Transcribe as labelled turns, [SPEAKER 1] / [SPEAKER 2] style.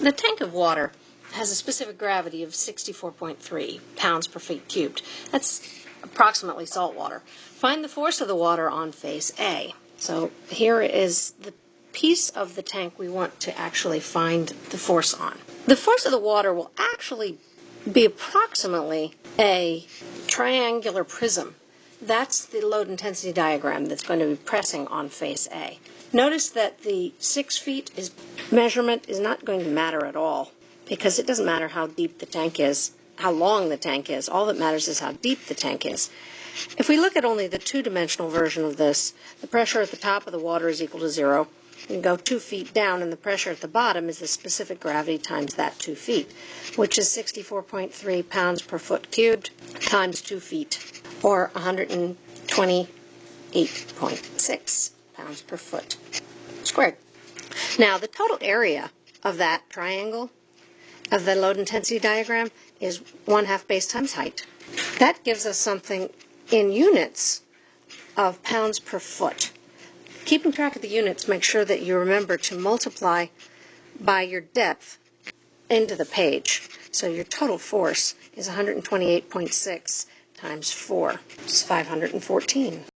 [SPEAKER 1] The tank of water has a specific gravity of 64.3 pounds per feet cubed. That's approximately salt water. Find the force of the water on face A. So here is the piece of the tank we want to actually find the force on. The force of the water will actually be approximately a triangular prism. That's the load intensity diagram that's going to be pressing on face A. Notice that the six feet is measurement is not going to matter at all because it doesn't matter how deep the tank is, how long the tank is. All that matters is how deep the tank is. If we look at only the two-dimensional version of this, the pressure at the top of the water is equal to zero. You go two feet down, and the pressure at the bottom is the specific gravity times that two feet, which is 64.3 pounds per foot cubed times two feet, or 128.6 pounds per foot squared. Now, the total area of that triangle of the load intensity diagram is 1 half base times height. That gives us something in units of pounds per foot. Keeping track of the units, make sure that you remember to multiply by your depth into the page. So your total force is 128.6 times 4. is 514.